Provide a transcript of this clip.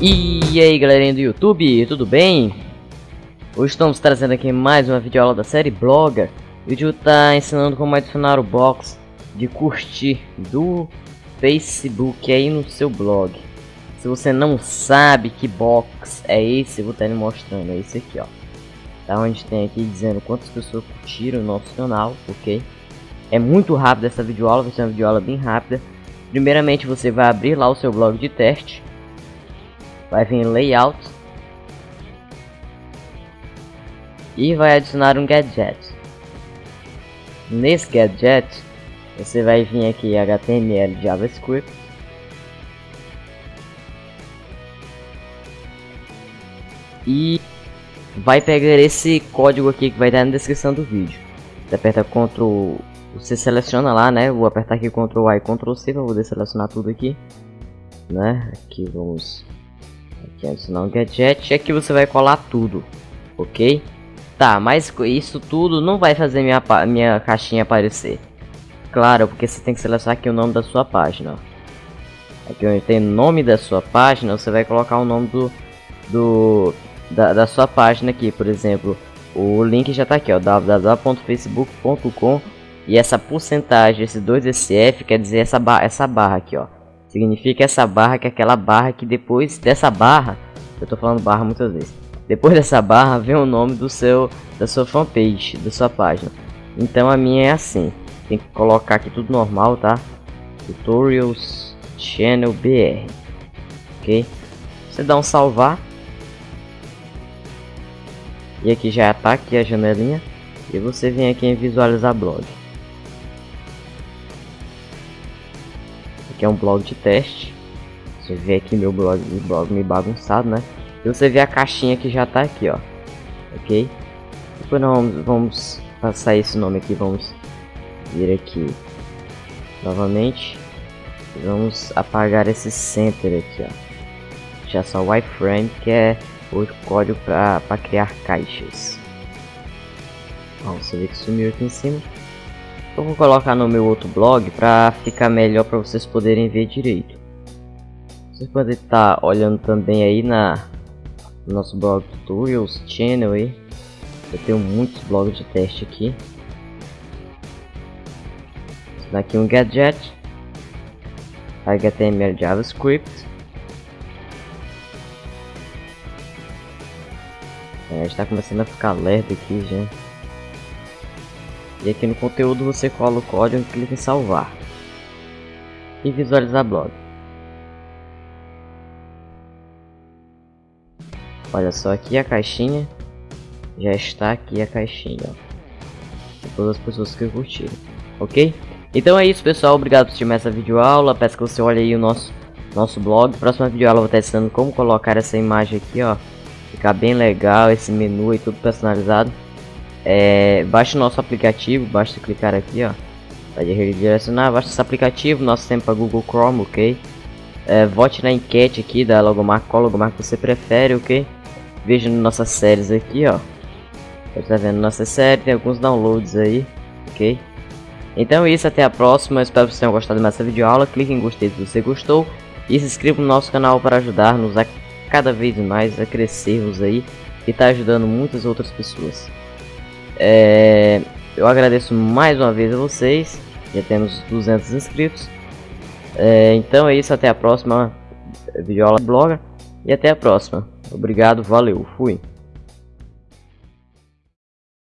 E aí galerinha do YouTube, tudo bem? Hoje estamos trazendo aqui mais uma videoaula da série Blogger O vídeo está ensinando como adicionar o box de curtir do Facebook aí no seu blog. Se você não sabe que box é esse, eu vou estar mostrando, é esse aqui ó. Tá onde tem aqui dizendo quantas pessoas curtiram o nosso canal, ok? É muito rápido essa videoaula, vai ser uma videoaula bem rápida. Primeiramente você vai abrir lá o seu blog de teste vai vir layout e vai adicionar um gadget. Nesse gadget você vai vir aqui HTML JavaScript e vai pegar esse código aqui que vai estar na descrição do vídeo. Você aperta Ctrl, você seleciona lá, né? Vou apertar aqui Ctrl A e Ctrl C para poder selecionar tudo aqui, né? Aqui vamos adicionar um gadget. Aqui você vai colar tudo, ok? Tá, mas isso tudo não vai fazer minha, minha caixinha aparecer. Claro, porque você tem que selecionar aqui o nome da sua página. Aqui onde tem nome da sua página, você vai colocar o nome do, do da, da sua página aqui. Por exemplo, o link já está aqui, ó, www.facebook.com e essa porcentagem, esse 2SF, quer dizer essa, barra, essa barra aqui, ó. Significa essa barra que é aquela barra que depois dessa barra, eu tô falando barra muitas vezes. Depois dessa barra vem o nome do seu da sua fanpage, da sua página. Então a minha é assim. Tem que colocar aqui tudo normal, tá? Tutorials Channel BR. OK? Você dá um salvar. E aqui já tá aqui a janelinha e você vem aqui em visualizar blog. Que é um blog de teste. Você vê aqui meu blog, meu blog meio bagunçado, né? E você vê a caixinha que já tá aqui, ó. Ok? Depois vamos, passar esse nome aqui, vamos vir aqui novamente. Vamos apagar esse center aqui, ó. Já só o iframe, que é o código para criar caixas. Ó, você vê que sumiu aqui em cima. Eu vou colocar no meu outro blog para ficar melhor para vocês poderem ver direito. Vocês podem estar tá olhando também aí na no nosso blog tutorials channel aí. Eu tenho muitos blogs de teste aqui. Daqui é um gadget. HTML JavaScript. É, está começando a ficar lerdo aqui, gente. E aqui no conteúdo você cola o código e clica em salvar. E visualizar blog. Olha só aqui a caixinha. Já está aqui a caixinha. Ó. Todas as pessoas que curtiram. Ok? Então é isso pessoal, obrigado por assistir essa videoaula. Peço que você olhe aí o nosso, nosso blog. Próxima videoaula eu vou estar ensinando como colocar essa imagem aqui, ó. Ficar bem legal, esse menu e tudo personalizado. É, baixe o nosso aplicativo, basta clicar aqui, ó. Pode redirecionar, baixa esse aplicativo, nosso tempo para Google Chrome, ok? É, vote na enquete aqui da logomarca, qual logomarca você prefere, ok? Veja nossas séries aqui, ó. Você tá vendo nossa série, tem alguns downloads aí, ok? Então é isso, até a próxima, espero que vocês tenham gostado dessa videoaula, clique em gostei se você gostou e se inscreva no nosso canal para ajudar-nos a cada vez mais a crescermos aí e tá ajudando muitas outras pessoas. É, eu agradeço mais uma vez a vocês. Já temos 200 inscritos. É, então é isso, até a próxima videoaula blog. E até a próxima. Obrigado, valeu, fui.